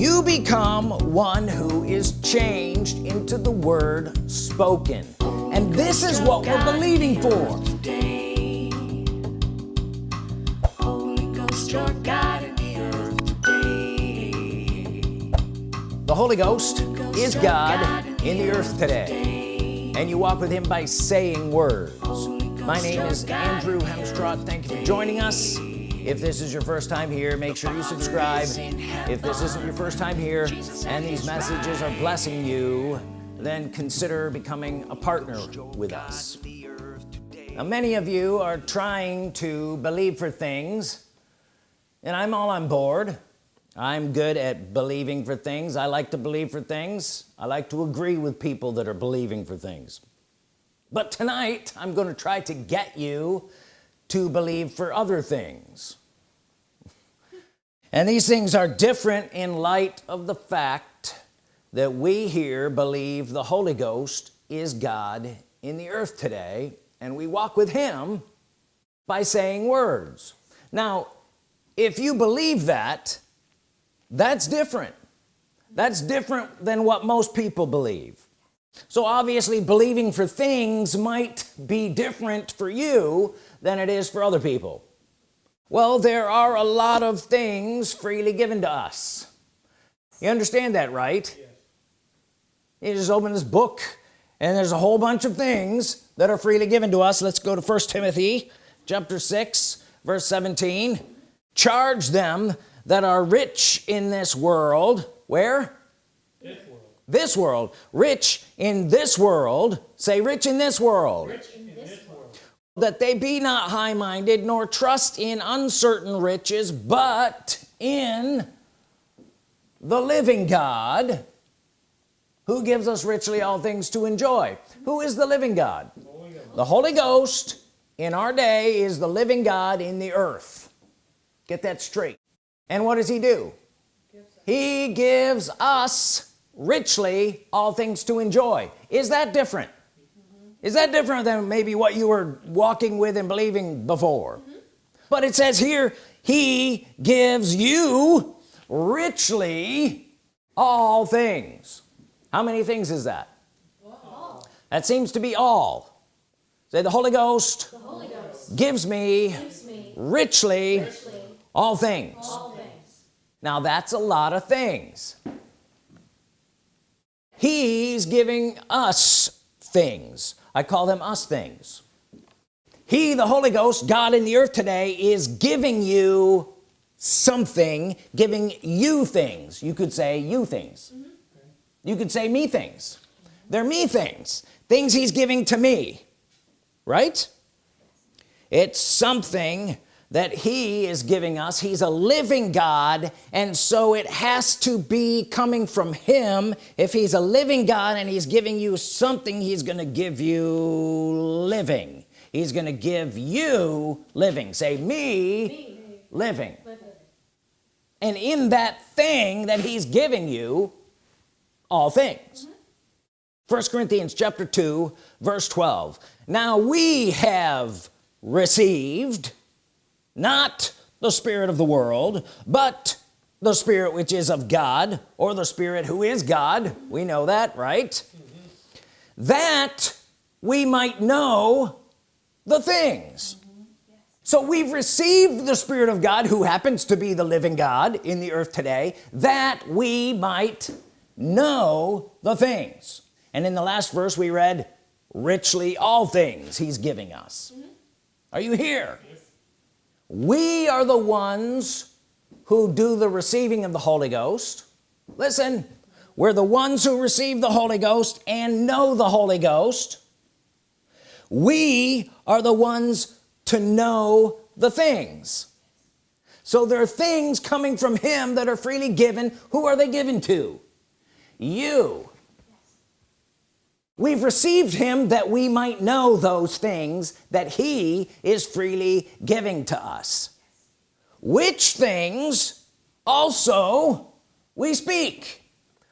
you become one who is changed into the word spoken. And this is what we're believing for. The Holy Ghost is God in the earth today. and you walk with him by saying words. My name is Andrew Hemstraught. Thank you for joining us if this is your first time here make sure you subscribe. If this isn't your first time here and these messages are blessing you then consider becoming a partner with us. Now many of you are trying to believe for things and I'm all on board. I'm good at believing for things. I like to believe for things. I like to agree with people that are believing for things. But tonight I'm going to try to get you to believe for other things. And these things are different in light of the fact that we here believe the Holy Ghost is God in the earth today and we walk with him by saying words. Now if you believe that that's different. That's different than what most people believe. So obviously believing for things might be different for you than it is for other people. Well there are a lot of things freely given to us. You understand that right? Yes. you just open this book and there's a whole bunch of things that are freely given to us. Let's go to first Timothy chapter 6 verse 17 charge them that are rich in this world. Where? This world. Rich in this world. Say rich in this world, in this world. That they be not high-minded nor trust in uncertain riches but in the living God who gives us richly all things to enjoy. Who is the living God? The Holy Ghost in our day is the living God in the earth. Get that straight. And what does he do? He gives us richly all things to enjoy. Is that different. Is that different than maybe what you were walking with and believing before? Mm -hmm. but it says here he gives you richly all things. How many things is that? All. that seems to be all. Say the Holy Ghost, the Holy Ghost gives, me gives me, richly, richly all, things. all things. Now that's a lot of things. He's giving us things I call them us things. He the Holy Ghost God in the earth today is giving you something giving you things. You could say you things. Mm -hmm. you could say me things. They're me things. Things he's giving to me. Right? It's something that he is giving us he's a living God and so it has to be coming from him if he's a living God and he's giving you something he's gonna give you living he's gonna give you living say me, me. Living. living and in that thing that he's giving you all things mm -hmm. first Corinthians chapter 2 verse 12 now we have received not the spirit of the world but the spirit which is of God or the spirit who is God we know that right mm -hmm. that we might know the things mm -hmm. yes. so we've received the Spirit of God who happens to be the living God in the earth today that we might know the things and in the last verse we read richly all things he's giving us mm -hmm. are you here we are the ones who do the receiving of the Holy Ghost. Listen we're the ones who receive the Holy Ghost and know the Holy Ghost. We are the ones to know the things. So there are things coming from him that are freely given. Who are they given to? You we've received him that we might know those things that he is freely giving to us which things also we speak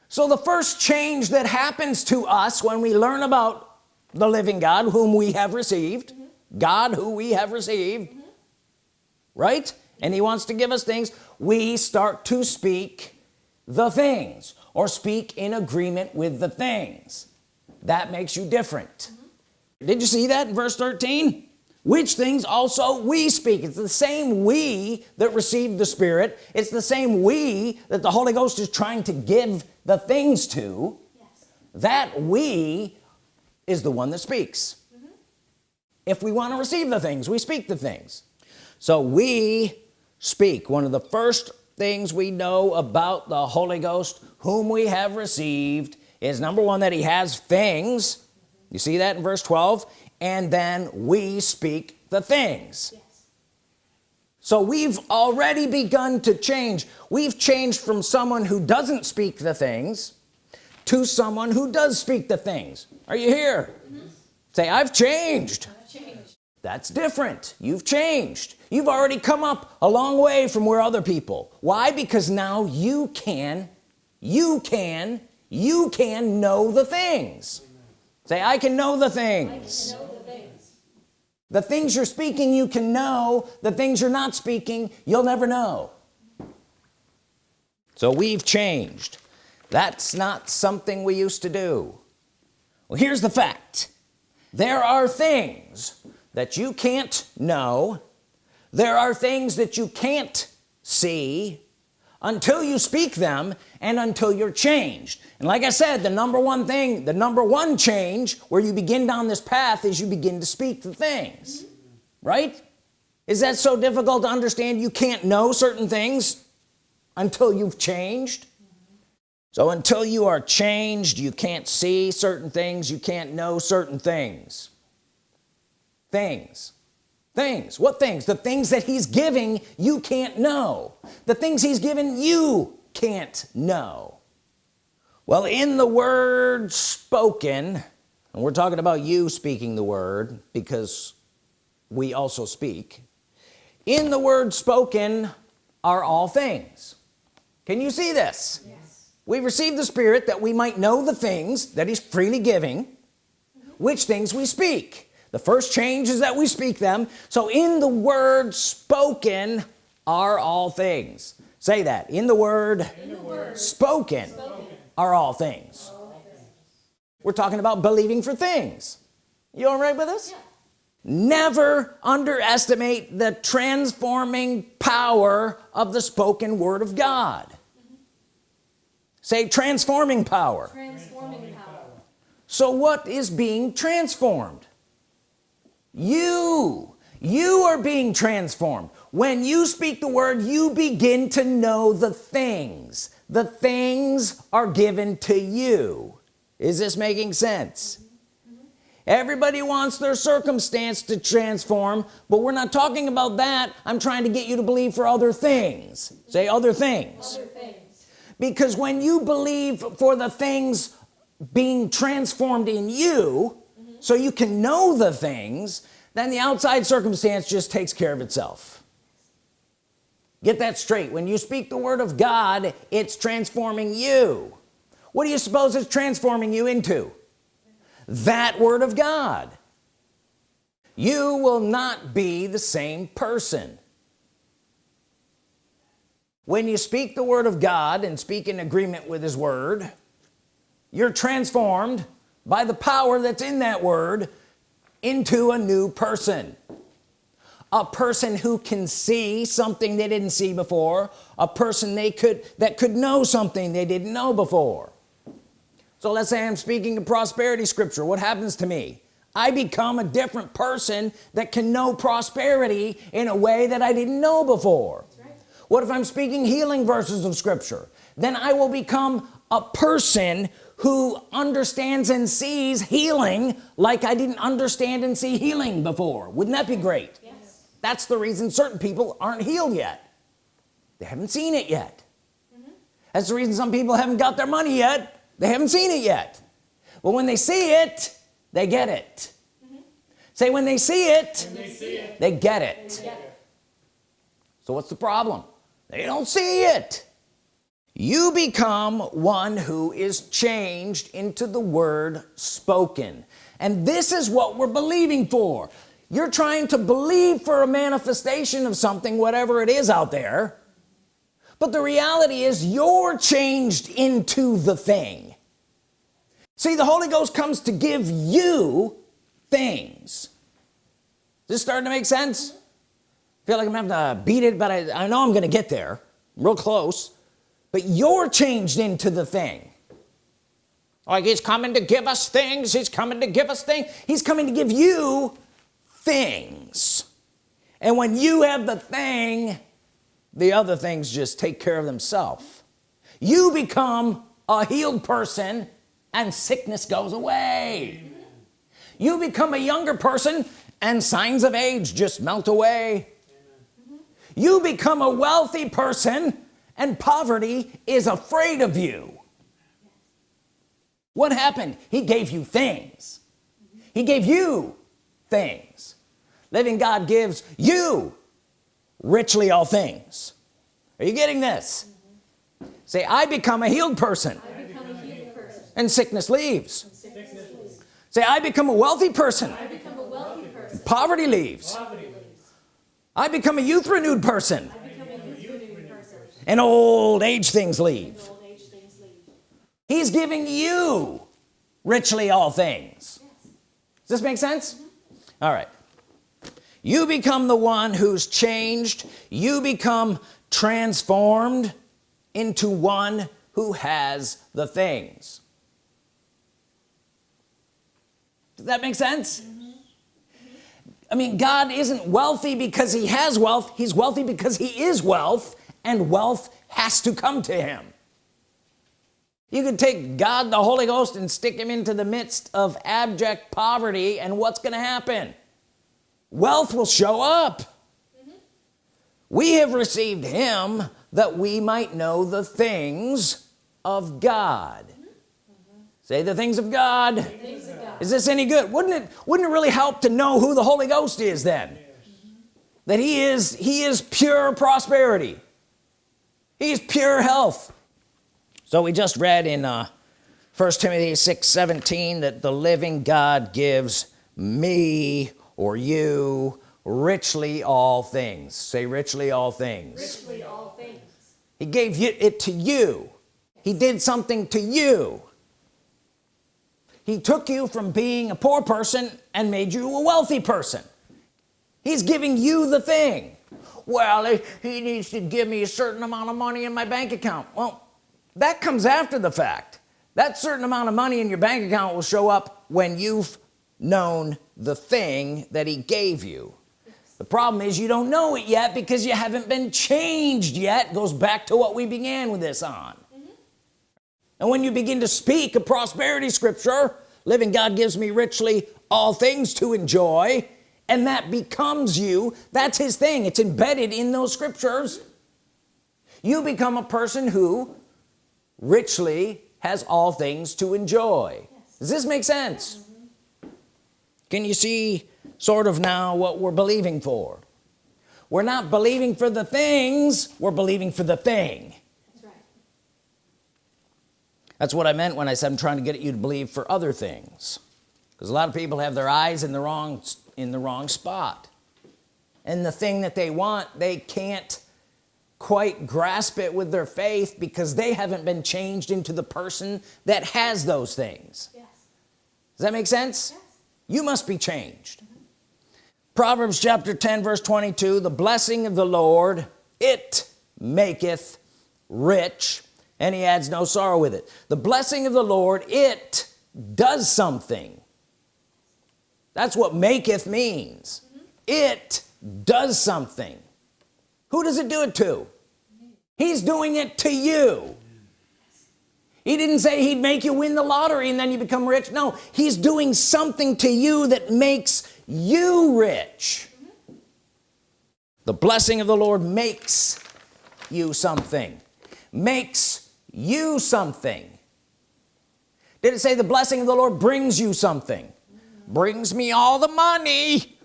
so the first change that happens to us when we learn about the living God whom we have received mm -hmm. God who we have received mm -hmm. right and he wants to give us things we start to speak the things or speak in agreement with the things that makes you different. Mm -hmm. did you see that in verse 13 which things also we speak. It's the same we that received the Spirit. It's the same we that the Holy Ghost is trying to give the things to. Yes. that we is the one that speaks. Mm -hmm. if we want to receive the things we speak the things. So we speak. One of the first things we know about the Holy Ghost whom we have received is number one that he has things. You see that in verse 12 and then we speak the things. Yes. so we've already begun to change. We've changed from someone who doesn't speak the things to someone who does speak the things. Are you here? Mm -hmm. say I've changed. I've changed. That's different. You've changed. You've already come up a long way from where other people. Why? Because now you can you can you can know the things. Say I can know the things. The things you're speaking you can know. The things you're not speaking you'll never know. So we've changed. That's not something we used to do. Well here's the fact. There are things that you can't know. There are things that you can't see until you speak them and until you're changed. And like I said the number one thing the number one change where you begin down this path is you begin to speak the things right? Is that so difficult to understand? You can't know certain things until you've changed. So until you are changed you can't see certain things you can't know certain things. Things things. What things? The things that he's giving you can't know. The things he's given you can't know. Well in the word spoken and we're talking about you speaking the word because we also speak in the word spoken are all things. Can you see this? Yes. we received the Spirit that we might know the things that he's freely giving which things we speak the first change is that we speak them. So in the word spoken are all things. Say that. In the word, in the word spoken, spoken, are all things. all things. We're talking about believing for things. You all right with us? Yeah. never underestimate the transforming power of the spoken Word of God. Mm -hmm. say transforming power. transforming power. So what is being transformed you you are being transformed. When you speak the word you begin to know the things. The things are given to you. Is this making sense? Everybody wants their circumstance to transform but we're not talking about that. I'm trying to get you to believe for other things. Say other things, other things. because when you believe for the things being transformed in you so you can know the things then the outside circumstance just takes care of itself. Get that straight. When you speak the Word of God it's transforming you. What do you suppose it's transforming you into? That Word of God. You will not be the same person. When you speak the Word of God and speak in agreement with his Word you're transformed by the power that's in that word into a new person. A person who can see something they didn't see before. A person they could that could know something they didn't know before. So let's say I'm speaking a prosperity scripture. What happens to me? I become a different person that can know prosperity in a way that I didn't know before. Right. what if I'm speaking healing verses of scripture? Then I will become a person who understands and sees healing like I didn't understand and see healing before wouldn't that be great yes. that's the reason certain people aren't healed yet they haven't seen it yet mm -hmm. that's the reason some people haven't got their money yet they haven't seen it yet but when they see it they get it mm -hmm. say when they see it, they, see it. they get it, they get it. so what's the problem they don't see it you become one who is changed into the word spoken. And this is what we're believing for. You're trying to believe for a manifestation of something whatever it is out there. But the reality is you're changed into the thing. See the Holy Ghost comes to give you things. Is this starting to make sense? I feel like I'm having to beat it but I, I know I'm gonna get there. Real close but you're changed into the thing. Like he's coming to give us things. He's coming to give us things. He's coming to give you things. And when you have the thing the other things just take care of themselves. You become a healed person and sickness goes away. You become a younger person and signs of age just melt away. You become a wealthy person and poverty is afraid of you. What happened? He gave you things. He gave you things. Living God gives you richly all things. Are you getting this? Say I become a healed person, a healed person. and sickness leaves. Sickness leaves. say I become a wealthy person, a wealthy person. poverty leaves. Poverty leaves. I become a youth renewed person, and old age things leave. He's giving you richly all things. Does this make sense? All right. You become the one who's changed. You become transformed into one who has the things. Does that make sense. I mean God isn't wealthy because he has wealth. He's wealthy because he is wealth and wealth has to come to him. You can take God the Holy Ghost and stick him into the midst of abject poverty and what's gonna happen? Wealth will show up. Mm -hmm. we have received him that we might know the things of God. Mm -hmm. say the things of God. things of God. Is this any good? Wouldn't it wouldn't it really help to know who the Holy Ghost is then? That he is he is pure prosperity he's pure health. So we just read in uh first Timothy 6 17 that the living God gives me or you richly all things. Say richly all things. Richly all things. He gave you it to you. He did something to you. He took you from being a poor person and made you a wealthy person. He's giving you the thing well he, needs to give me a certain amount of money in my bank account. Well that comes after the fact. That certain amount of money in your bank account will show up when you've known the thing that he gave you. The problem is you don't know it yet because you haven't been changed yet. Goes back to what we began with this on. Mm -hmm. and when you begin to speak a prosperity scripture living God gives me richly all things to enjoy and that becomes you. That's his thing. It's embedded in those scriptures. You become a person who richly has all things to enjoy. Yes. does this make sense? Can you see sort of now what we're believing for? We're not believing for the things we're believing for the thing. That's, right. that's what I meant when I said I'm trying to get you to believe for other things. Because a lot of people have their eyes in the wrong in the wrong spot. And the thing that they want they can't quite grasp it with their faith because they haven't been changed into the person that has those things. Yes. does that make sense? Yes. You must be changed. Mm -hmm. Proverbs chapter 10 verse 22 the blessing of the Lord it maketh rich and he adds no sorrow with it. The blessing of the Lord it does something that's what maketh means. Mm -hmm. it does something. Who does it do it to? He's doing it to you. He didn't say he'd make you win the lottery and then you become rich. No he's doing something to you that makes you rich. The blessing of the Lord makes you something. Makes you something. Did it say the blessing of the Lord brings you something brings me all the money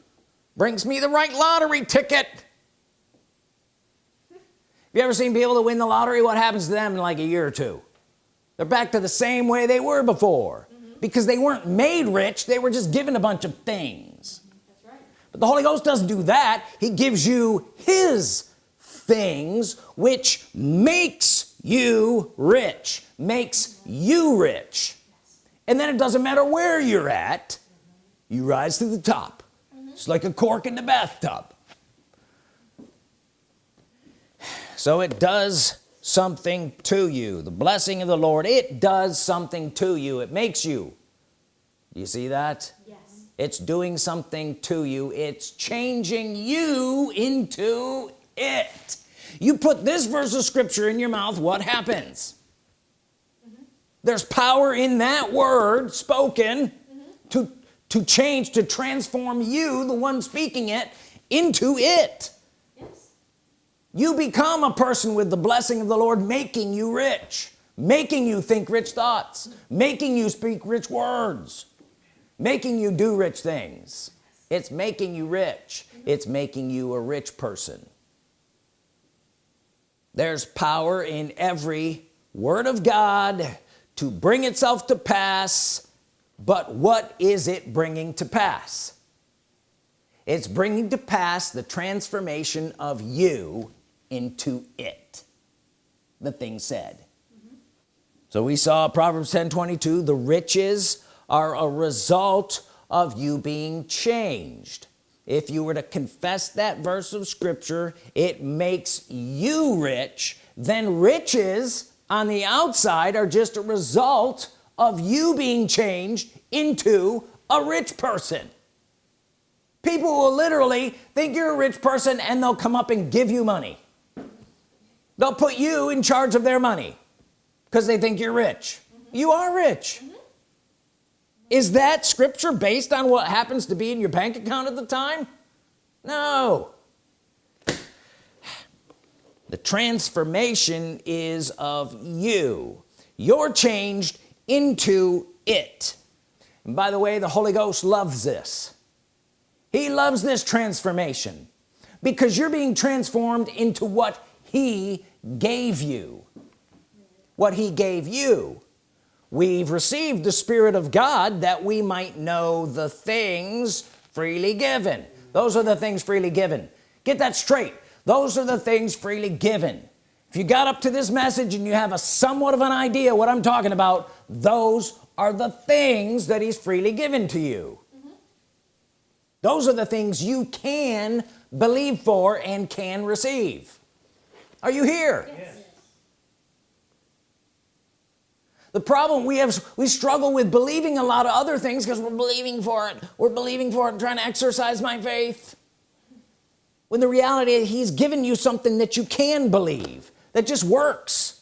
brings me the right lottery ticket. Have you ever seen people that win the lottery? What happens to them in like a year or two? They're back to the same way they were before. Mm -hmm. because they weren't made rich they were just given a bunch of things. That's right. but the Holy Ghost doesn't do that. He gives you his things which makes you rich makes you rich. And then it doesn't matter where you're at you rise to the top. It's like a cork in the bathtub. So it does something to you. The blessing of the Lord it does something to you. It makes you. You see that? Yes. it's doing something to you. It's changing you into it. You put this verse of scripture in your mouth what happens? Mm-hmm. There's power in that word spoken mm-hmm. to to change to transform you the one speaking it into it. Yes. you become a person with the blessing of the Lord making you rich making you think rich thoughts making you speak rich words making you do rich things. It's making you rich. Mm-hmm. It's making you a rich person. There's power in every word of God to bring itself to pass but what is it bringing to pass? It's bringing to pass the transformation of you into it the thing said. So we saw Proverbs 10 22 the riches are a result of you being changed. If you were to confess that verse of Scripture it makes you rich then riches on the outside are just a result of you being changed into a rich person. People will literally think you're a rich person and they'll come up and give you money. They'll put you in charge of their money because they think you're rich. Mm-hmm. You are rich. Mm-hmm. Is that scripture based on what happens to be in your bank account at the time? No. The transformation is of you. You're changed into it. And by the way the Holy Ghost loves this. He loves this transformation because you're being transformed into what he gave you. What he gave you. We've received the Spirit of God that we might know the things freely given. Those are the things freely given. Get that straight. Those are the things freely given if you got up to this message and you have a somewhat of an idea what I'm talking about those are the things that he's freely given to you. Mm-hmm. Those are the things you can believe for and can receive. Are you here? Yes. the problem we have we struggle with believing a lot of other things because we're believing for it. We're believing for it and trying to exercise my faith. When the reality is he's given you something that you can believe that just works.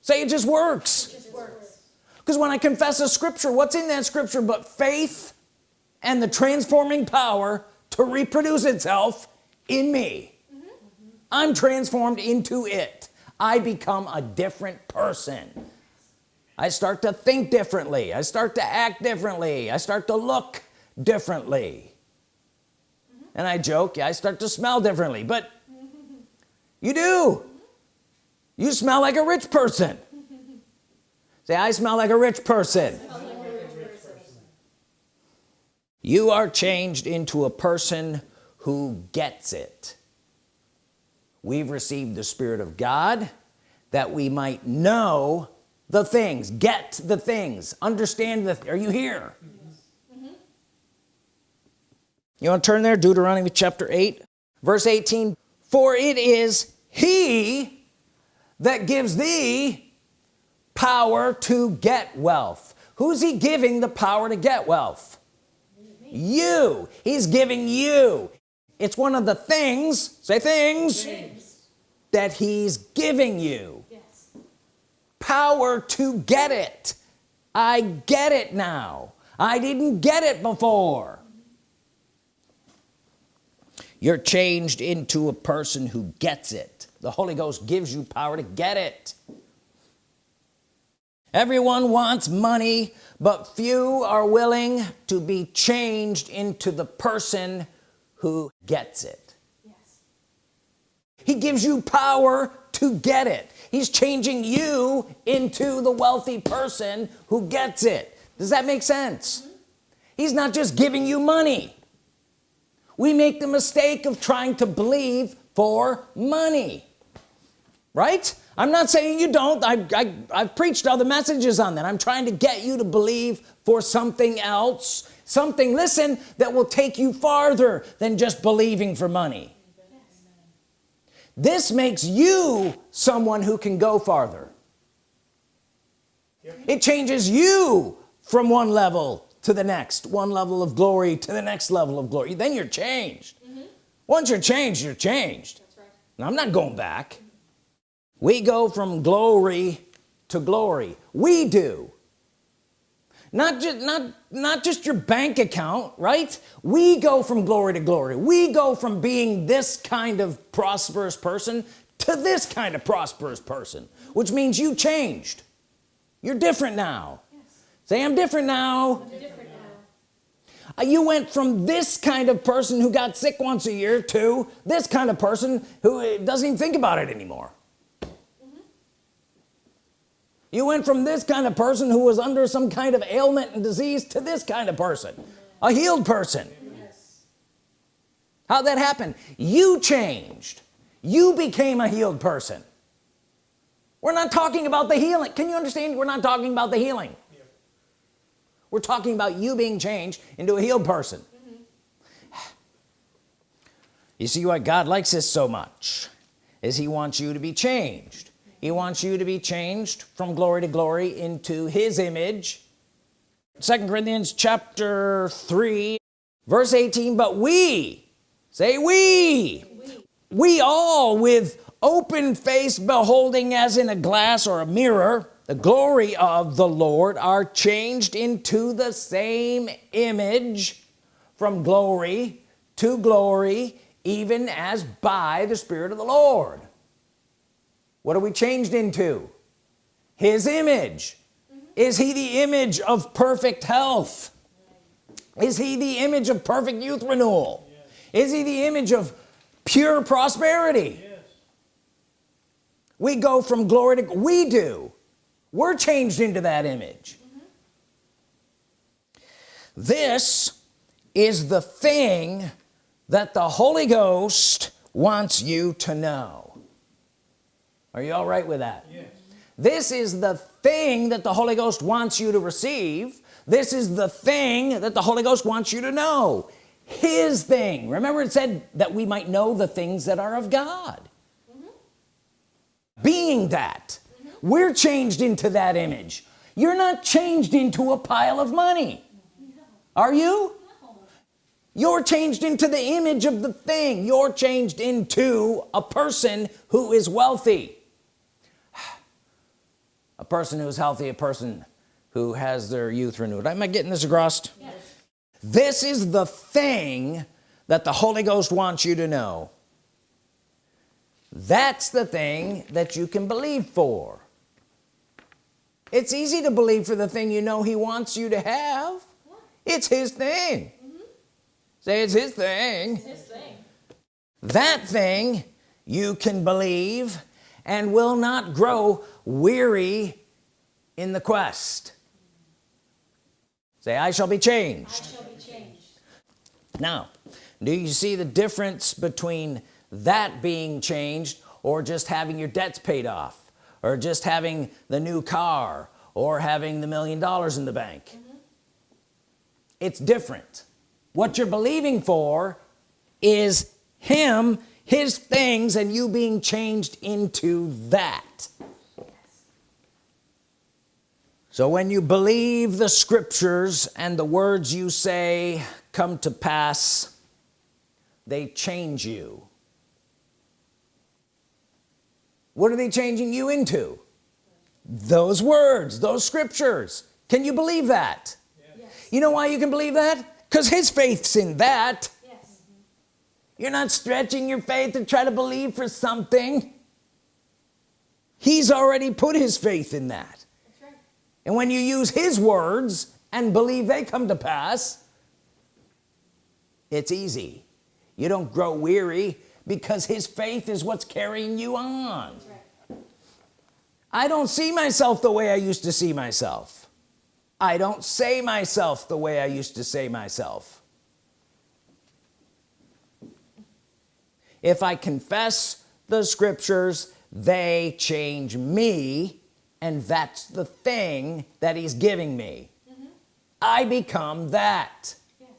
Say it just works. Just works. because when I confess a scripture what's in that scripture but faith and the transforming power to reproduce itself in me? Mm-hmm. I'm transformed into it. I become a different person. I start to think differently. I start to act differently. I start to look differently. Mm-hmm. And I joke I start to smell differently but you do you smell like a rich person. Say I smell like a rich person. You are changed into a person who gets it. We've received the Spirit of God that we might know the things get the things understand the are you here? You want to turn there Deuteronomy chapter 8 verse 18 for it is he that gives thee power to get wealth. Who's he giving the power to get wealth? You. He's giving you. It's one of the things say things Things. that he's giving you. Yes. power to get it. I get it now. I didn't get it before. You're changed into a person who gets it the Holy Ghost gives you power to get it. Everyone wants money but few are willing to be changed into the person who gets it. Yes. he gives you power to get it. He's changing you into the wealthy person who gets it. Does that make sense? He's not just giving you money. We make the mistake of trying to believe for money right? I'm not saying you don't. I, I, I've preached other messages on that. I'm trying to get you to believe for something else. Something listen that will take you farther than just believing for money. This makes you someone who can go farther. It changes you from one level to the next. One level of glory to the next level of glory. Then you're changed. Mm-hmm. Once you're changed you're changed. Right. now, I'm not going back we go from glory to glory. We do. Not just not not just your bank account right? We go from glory to glory. We go from being this kind of prosperous person to this kind of prosperous person which means you changed. You're different now. Say I'm different now. Different now. Uh, you went from this kind of person who got sick once a year to this kind of person who uh, doesn't even think about it anymore you went from this kind of person who was under some kind of ailment and disease to this kind of person a healed person Yes. how'd that happened you changed you became a healed person we're not talking about the healing can you understand we're not talking about the healing yeah. we're talking about you being changed into a healed person mm -hmm. you see why God likes this so much is he wants you to be changed he wants you to be changed from glory to glory into his image second Corinthians chapter 3 verse 18 but we say we We. we all with open face beholding as in a glass or a mirror the glory of the Lord are changed into the same image from glory to glory even as by the Spirit of the Lord what are we changed into? His image. Mm-hmm. Is he the image of perfect health? Is he the image of perfect youth renewal? Is he the image of pure prosperity? We go from glory to we do. We're changed into that image. Mm-hmm. This is the thing that the Holy Ghost wants you to know are you all right with that? Yes. this is the thing that the Holy Ghost wants you to receive. This is the thing that the Holy Ghost wants you to know. His thing. Remember it said that we might know the things that are of God. Mm-hmm. Being that. Mm-hmm. We're changed into that image. You're not changed into a pile of money. Are you? You're changed into the image of the thing. You're changed into a person who is wealthy a person who's healthy a person who has their youth renewed. Am I getting this across? Yes. this is the thing that the Holy Ghost wants you to know. That's the thing that you can believe for. It's easy to believe for the thing you know he wants you to have. It's his thing. Mm-hmm. Say it's his thing. His thing. that thing you can believe and will not grow weary in the quest. Say I shall be I changed shall be changed. now do you see the difference between that being changed or just having your debts paid off or just having the new car or having the million dollars in the bank? Mm-hmm. It's different. What you're believing for is him his things and you being changed into that so when you believe the scriptures and the words you say come to pass they change you. What are they changing you into? Those words those scriptures. Can you believe that? Yes. you know why you can believe that? Because his faith's in that. Yes. you're not stretching your faith to try to believe for something. He's already put his faith in that. And when you use his words and believe they come to pass it's easy. You don't grow weary because his faith is what's carrying you on. Right. I don't see myself the way I used to see myself. I don't say myself the way I used to say myself. If I confess the scriptures they change me and that's the thing that he's giving me. Mm-hmm. I become that. Yes.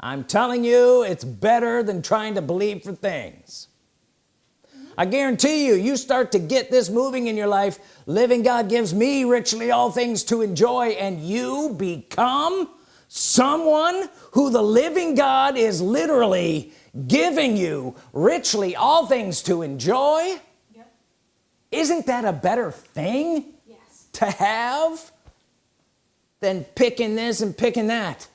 I'm telling you it's better than trying to believe for things. Mm-hmm. I guarantee you you start to get this moving in your life living God gives me richly all things to enjoy and you become someone who the living God is literally giving you richly all things to enjoy. Isn't that a better thing Yes. to have than picking this and picking that?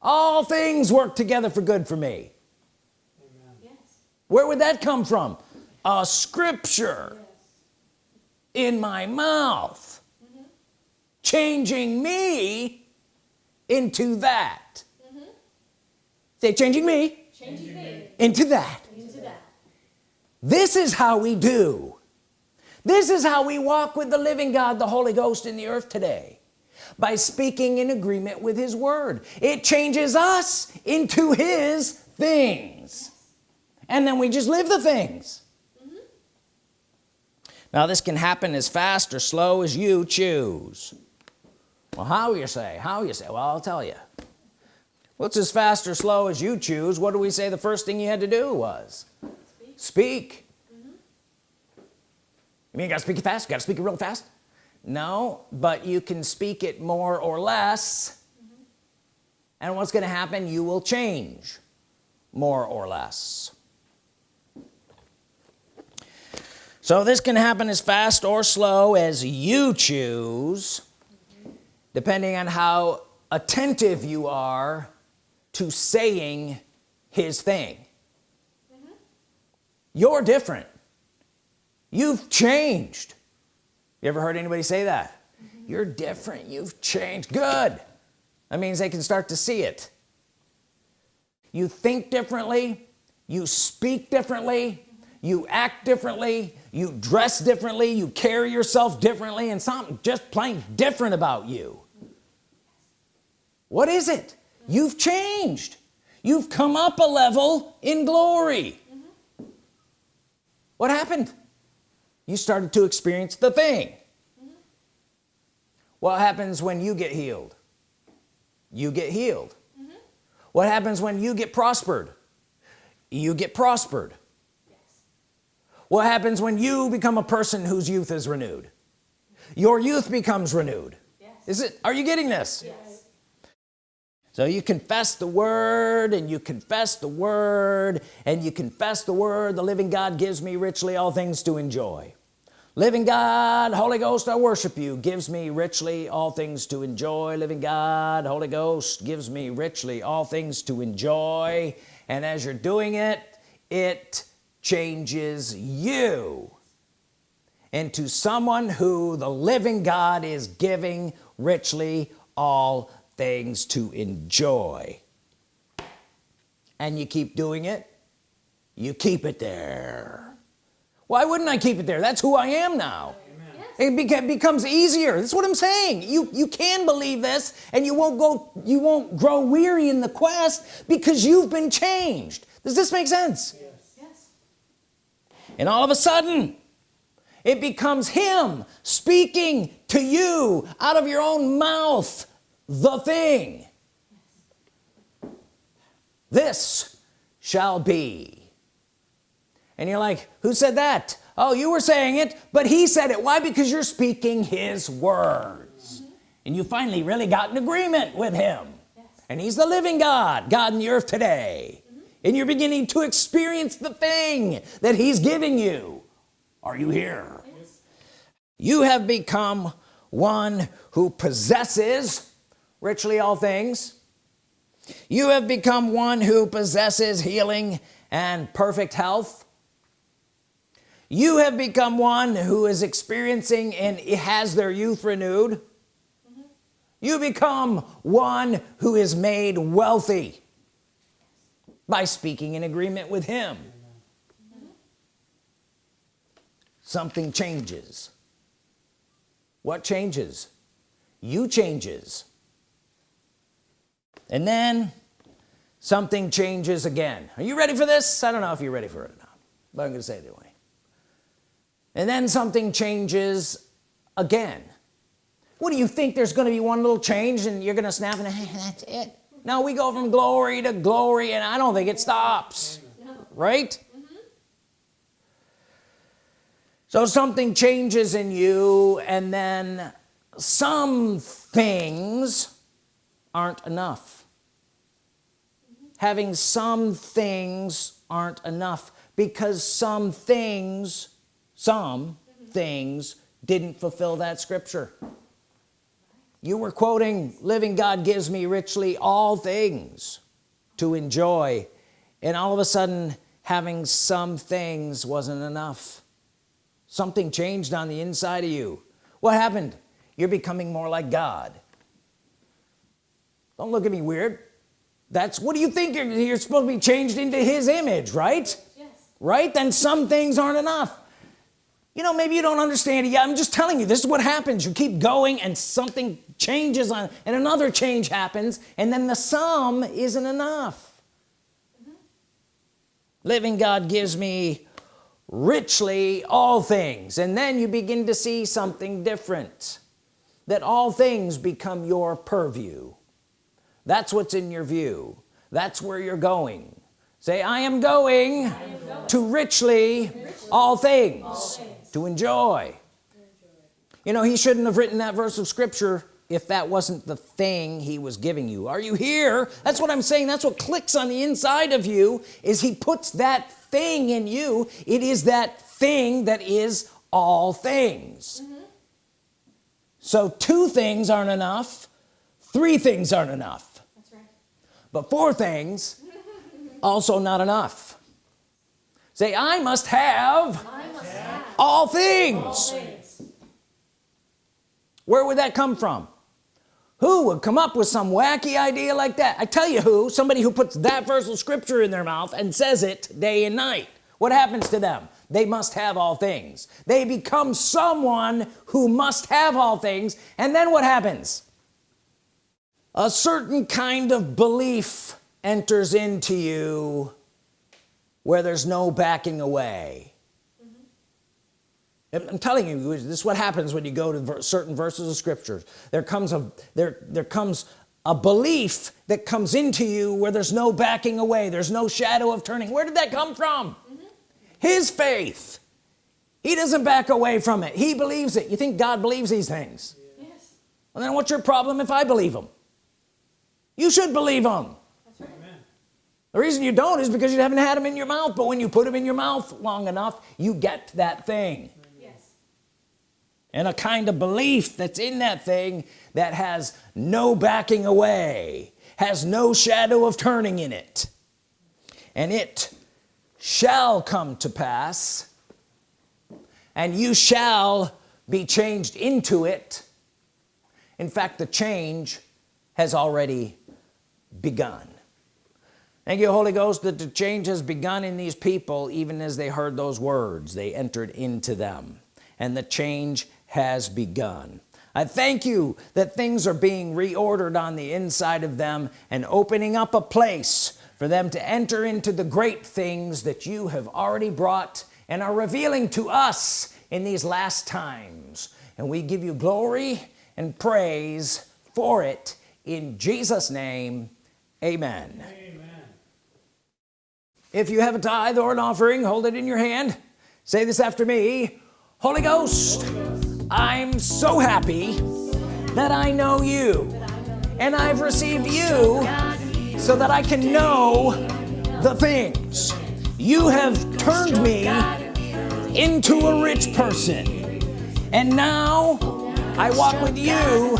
All things work together for good for me. Yes. where would that come from? A scripture Yes. in my mouth. Mm-hmm. Changing me into that. Mm-hmm. Say changing me Changing me into that. into that. this is how we do this is how we walk with the living God the Holy Ghost in the earth today by speaking in agreement with his word. It changes us into his things. And then we just live the things. Mm-hmm. Now this can happen as fast or slow as you choose. Well how you say how you say? Well I'll tell you what's as fast or slow as you choose? What do we say the first thing you had to do was? Speak. speak you mean you gotta speak it fast? You gotta speak it real fast? No but you can speak it more or less. Mm-hmm. And what's gonna happen? You will change more or less. So this can happen as fast or slow as you choose depending on how attentive you are to saying his thing. Mm-hmm. You're different you've changed. You ever heard anybody say that? You're different. You've changed. Good. That means they can start to see it. You think differently. You speak differently. You act differently. You dress differently. You carry yourself differently. And something just plain different about you. What is it? You've changed. You've come up a level in glory. What happened you started to experience the thing. Mm-hmm. What happens when you get healed? You get healed. Mm-hmm. What happens when you get prospered? You get prospered. Yes. what happens when you become a person whose youth is renewed? Your youth becomes renewed. Yes. is it are you getting this? Yes. So you confess the word and you confess the word and you confess the word. The living God gives me richly all things to enjoy. Living God Holy Ghost I worship you. Gives me richly all things to enjoy. Living God Holy Ghost gives me richly all things to enjoy. And as you're doing it it changes you into someone who the living God is giving richly all things to enjoy. And you keep doing it you keep it there. Why wouldn't I keep it there? That's who I am now. It becomes easier. That's what I'm saying. You you can believe this and you won't go you won't grow weary in the quest because you've been changed. Does this make sense? Yes. Yes. and all of a sudden it becomes him speaking to you out of your own mouth the thing. This shall be. And you're like who said that? Oh you were saying it but he said it. Why? Because you're speaking his words. And you finally really got an agreement with him. Yes. and he's the living God God in the earth today. And you're beginning to experience the thing that he's giving you. Are you here? Yes. you have become one who possesses richly all things. You have become one who possesses healing and perfect health. You have become one who is experiencing and has their youth renewed. You become one who is made wealthy by speaking in agreement with him. Something changes. What changes? You changes and then something changes again. Are you ready for this? I don't know if you're ready for it or not but I'm gonna say it anyway. And then something changes again. What do you think there's to be one little change and you're gonna snap and that's it? Now we go from glory to glory and I don't think it stops. No. right? So something changes in you and then some things aren't enough. Having some things aren't enough because some things some things didn't fulfill that scripture. You were quoting living God gives me richly all things to enjoy and all of a sudden having some things wasn't enough. Something changed on the inside of you. What happened? You're becoming more like God don't look at me weird. That's what do you think you're, you're supposed to be changed into his image right? Yes. right? Then some things aren't enough. You know maybe you don't understand it yeah I'm just telling you this is what happens. You keep going and something changes on and another change happens and then the sum isn't enough. Mm-hmm. Living God gives me richly all things and then you begin to see something different that all things become your purview that's what's in your view. That's where you're going. Say I am going, to richly, all, things, to enjoy. You know he shouldn't have written that verse of scripture if that wasn't the thing he was giving you. Are you here? That's what I'm saying. That's what clicks on the inside of you is he puts that thing in you. It is that thing that is all things. Mm-hmm. So two things aren't enough. Three things aren't enough. But four things also not enough. Say I must have I must have all things all things. where would that come from? Who would come up with some wacky idea like that? I tell you who somebody who puts that verse of scripture in their mouth and says it day and night. What happens to them? They must have all things. They become someone who must have all things. And then what happens a certain kind of belief enters into you where there's no backing away. Mm-hmm. I'm I'm telling you this is what happens when you go to ver certain verses of scriptures there comes a there there comes a belief that comes into you where there's no backing away. There's no shadow of turning. Where did that come from? Mm-hmm. His faith. He doesn't back away from it. He believes it. You think God believes these things? Yes. well then what's your problem if I believe them you should believe them right. the reason you don't is because you haven't had them in your mouth but when you put them in your mouth long enough you get that thing. Yes. and a kind of belief that's in that thing that has no backing away has no shadow of turning in it. And it shall come to pass and you shall be changed into it. In fact the change has already begun. Thank you Holy Ghost that the change has begun in these people even as they heard those words. They entered into them and the change has begun. I thank you that things are being reordered on the inside of them and opening up a place for them to enter into the great things that you have already brought and are revealing to us in these last times. And we give you glory and praise for it in Jesus name amen. If you have a tithe or an offering hold it in your hand. Say this after me. Holy Ghost I'm so happy that I know you. And I've received you so that I can know the things. You have turned me into a rich person. And now I walk with you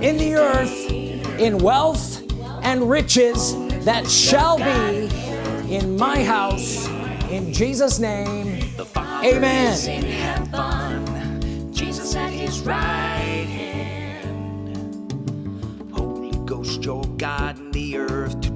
in the earth in wealth and riches that shall be in my house in Jesus name Amen. Jesus at his right hand. Holy Ghost, your God in the earth